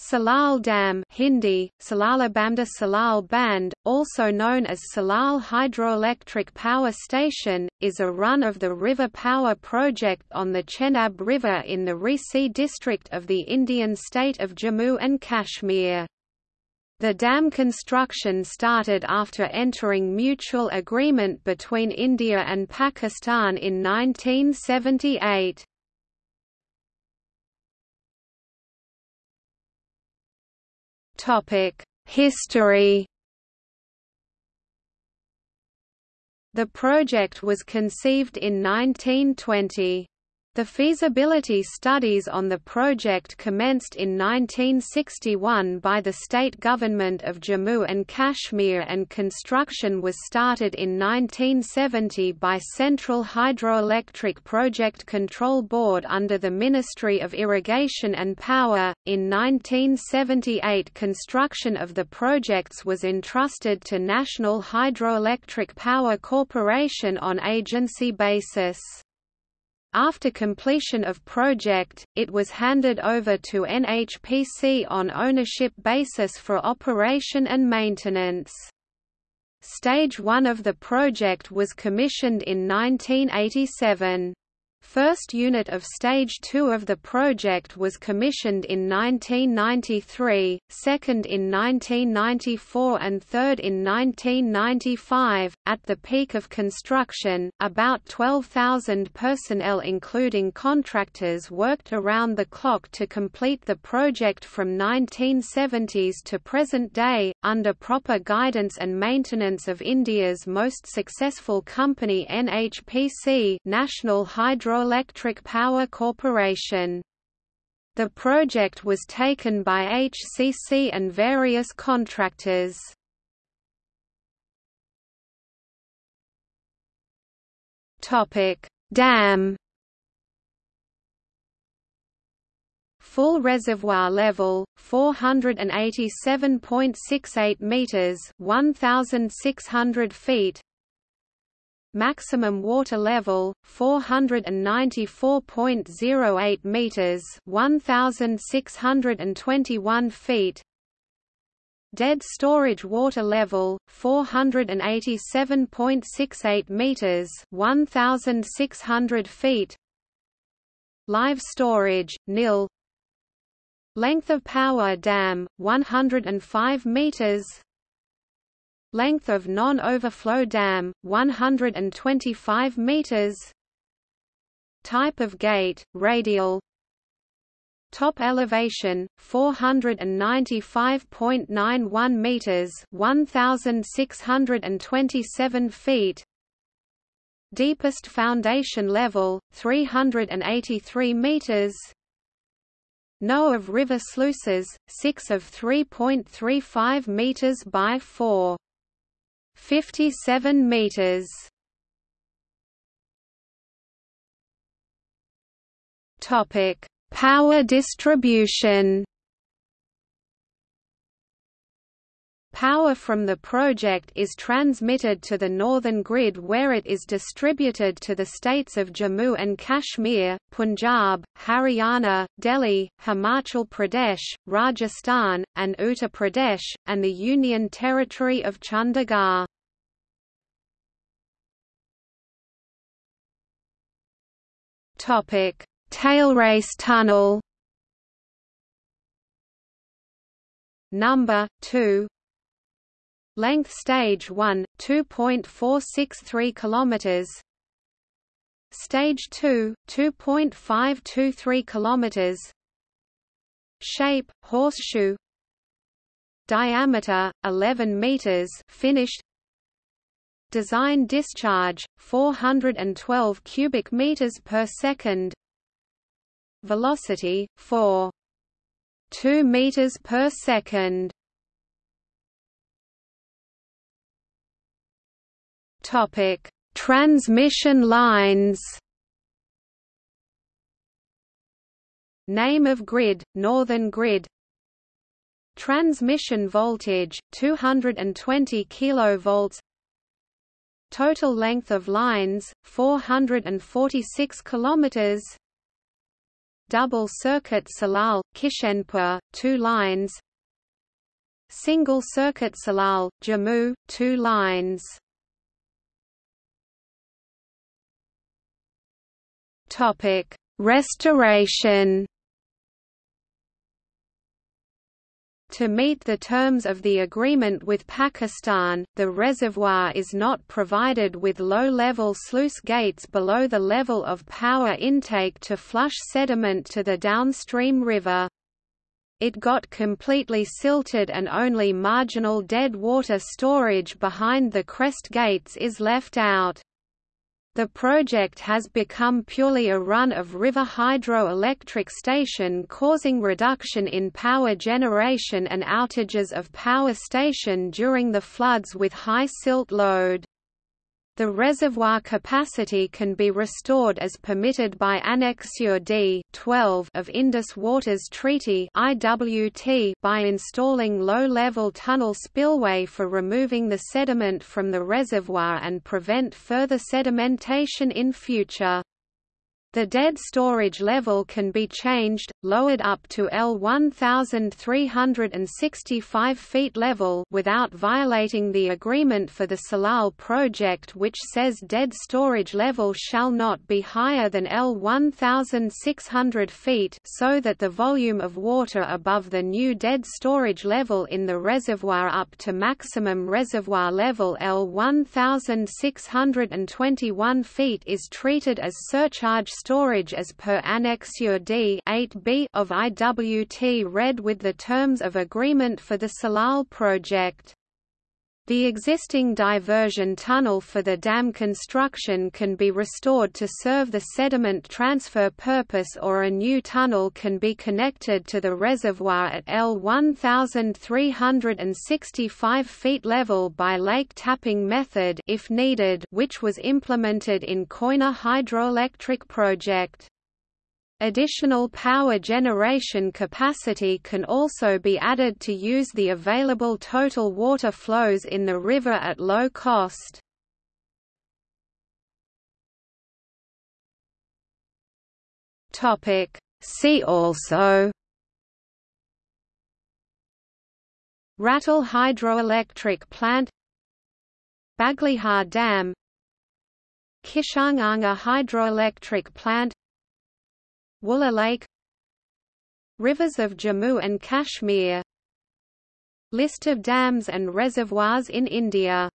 Salal Dam Hindi, Salalabamda Salal Band, also known as Salal Hydroelectric Power Station, is a run-of-the-river power project on the Chenab River in the Reasi district of the Indian state of Jammu and Kashmir. The dam construction started after entering mutual agreement between India and Pakistan in 1978. History The project was conceived in 1920. The feasibility studies on the project commenced in 1961 by the state government of Jammu and Kashmir and construction was started in 1970 by Central Hydroelectric Project Control Board under the Ministry of Irrigation and Power. In 1978 construction of the projects was entrusted to National Hydroelectric Power Corporation on agency basis. After completion of project, it was handed over to NHPC on ownership basis for operation and maintenance. Stage 1 of the project was commissioned in 1987. First unit of Stage 2 of the project was commissioned in 1993, second in 1994 and third in 1995. At the peak of construction, about 12,000 personnel including contractors worked around the clock to complete the project from 1970s to present day, under proper guidance and maintenance of India's most successful company NHPC National Hydroelectric Power Corporation. The project was taken by HCC and various contractors. Topic: Dam. Full reservoir level 487.68 meters, 1600 feet. Maximum water level 494.08 meters 1621 feet. Dead storage water level 487.68 meters 1600 feet. Live storage nil length of power dam 105 meters Length of non-overflow dam 125 meters. Type of gate radial. Top elevation 495.91 meters 1627 feet. Deepest foundation level 383 meters. No of river sluices, 6 of 3.35 meters by 4. 57 meters. Topic: Power distribution. Power from the project is transmitted to the northern grid where it is distributed to the states of Jammu and Kashmir, Punjab, Haryana, Delhi, Himachal Pradesh, Rajasthan, and Uttar Pradesh, and the Union Territory of Chandigarh. Tailrace tunnel Number 2 Length stage 1 2.463 kilometers. Stage 2 2.523 kilometers. Shape horseshoe. Diameter 11 meters. Finished. Design discharge 412 cubic meters per second. Velocity 4 2 meters per second Topic: Transmission lines. Name of grid: Northern Grid. Transmission voltage: 220 kilovolts. Total length of lines: 446 kilometers. double circuit Salal, Kishenpur, 2 lines Single circuit Salal, Jammu, 2 lines Topic: Restoration. To meet the terms of the agreement with Pakistan, the reservoir is not provided with low-level sluice gates below the level of power intake to flush sediment to the downstream river. It got completely silted and only marginal dead water storage behind the crest gates is left out. The project has become purely a run-of-river hydroelectric station causing reduction in power generation and outages of power station during the floods with high silt load. The reservoir capacity can be restored as permitted by Annexure D 12 of Indus Waters Treaty IWT by installing low-level tunnel spillway for removing the sediment from the reservoir and prevent further sedimentation in future. The dead storage level can be changed, lowered up to L 1365 feet level without violating the agreement for the Salal project which says dead storage level shall not be higher than L 1600 feet so that the volume of water above the new dead storage level in the reservoir up to maximum reservoir level L 1621 feet is treated as surcharge storage as per Annexure D 8b of IWT read with the terms of agreement for the Salal project. The existing diversion tunnel for the dam construction can be restored to serve the sediment transfer purpose or a new tunnel can be connected to the reservoir at L 1365 feet level by lake tapping method if needed which was implemented in Koyna hydroelectric project. Additional power generation capacity can also be added to use the available total water flows in the river at low cost. See also. Ratle hydroelectric plant. Baglihar Dam. Kishanganga hydroelectric plant Wular Lake Rivers of Jammu and Kashmir List of dams and reservoirs in India